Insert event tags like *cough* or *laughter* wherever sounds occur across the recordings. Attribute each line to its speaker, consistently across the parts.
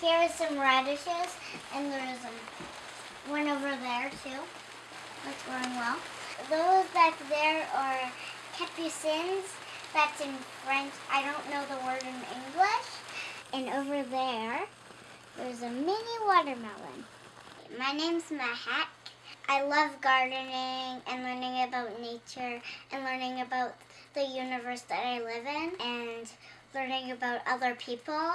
Speaker 1: Here is some radishes, and there's um, one over there too. That's growing well. Those back there are capucines. That's in French. I don't know the word in English. And over there, there's a mini watermelon. My name's Mahak. I love gardening and learning about nature and learning about the universe that I live in and learning about other people.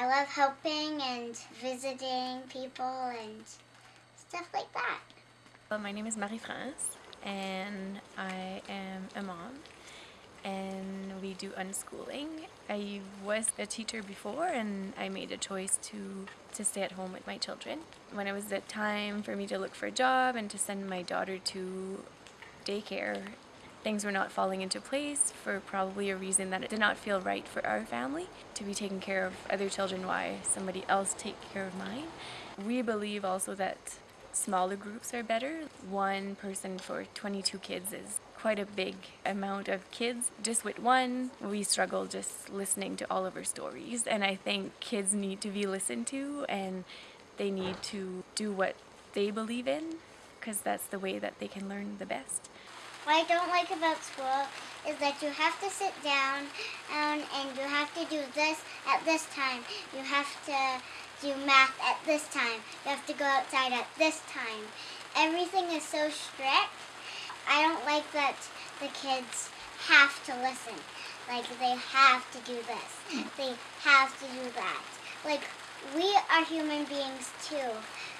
Speaker 1: I love helping and visiting people and stuff like that.
Speaker 2: Well, my name is Marie-France and I am a mom and we do unschooling. I was a teacher before and I made a choice to, to stay at home with my children. When it was the time for me to look for a job and to send my daughter to daycare, things were not falling into place for probably a reason that it did not feel right for our family to be taking care of other children while somebody else take care of mine. We believe also that smaller groups are better. One person for 22 kids is quite a big amount of kids. Just with one, we struggle just listening to all of our stories. And I think kids need to be listened to and they need to do what they believe in because that's the way that they can learn the best.
Speaker 1: What I don't like about school is that you have to sit down and, and you have to do this at this time. You have to do math at this time. You have to go outside at this time. Everything is so strict. I don't like that the kids have to listen. Like they have to do this. They have to do that. Like we are human beings too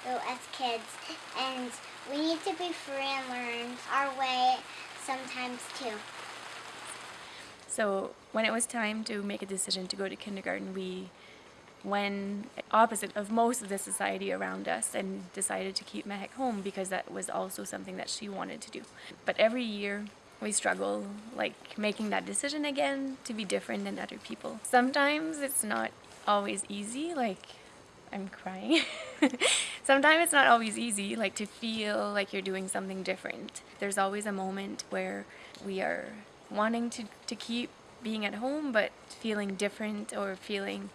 Speaker 1: though, as kids and we need to be free and learn our way sometimes too.
Speaker 2: So when it was time to make a decision to go to kindergarten, we went opposite of most of the society around us and decided to keep Mehek home because that was also something that she wanted to do. But every year we struggle like making that decision again to be different than other people. Sometimes it's not always easy like I'm crying. *laughs* Sometimes it's not always easy like to feel like you're doing something different. There's always a moment where we are wanting to, to keep being at home but feeling different or feeling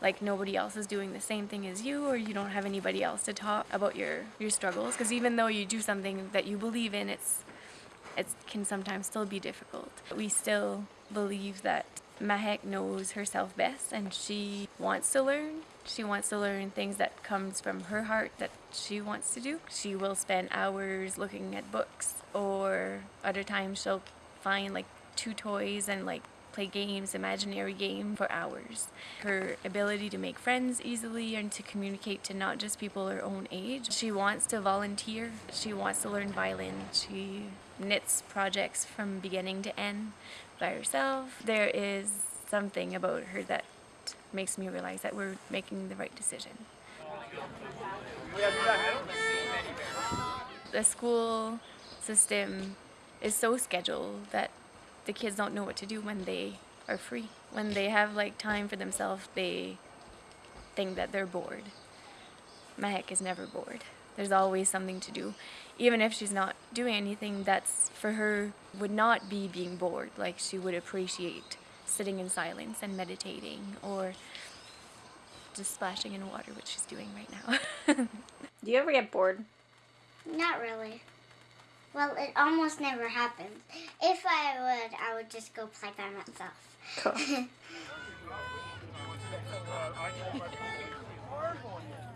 Speaker 2: like nobody else is doing the same thing as you or you don't have anybody else to talk about your your struggles. Because even though you do something that you believe in it's it can sometimes still be difficult. We still believe that Mahek knows herself best and she wants to learn she wants to learn things that comes from her heart that she wants to do she will spend hours looking at books or other times she'll find like two toys and like play games, imaginary game for hours. Her ability to make friends easily and to communicate to not just people her own age. She wants to volunteer. She wants to learn violin. She knits projects from beginning to end by herself. There is something about her that makes me realize that we're making the right decision. The school system is so scheduled that the kids don't know what to do when they are free. When they have like time for themselves, they think that they're bored. Mahek is never bored. There's always something to do. Even if she's not doing anything, that's for her would not be being bored. Like she would appreciate sitting in silence and meditating or just splashing in water, which she's doing right now. *laughs*
Speaker 3: Do you ever get bored?
Speaker 1: Not really. Well, it almost never happens. If I would, I would just go play by myself.
Speaker 3: Cool. *laughs* *laughs*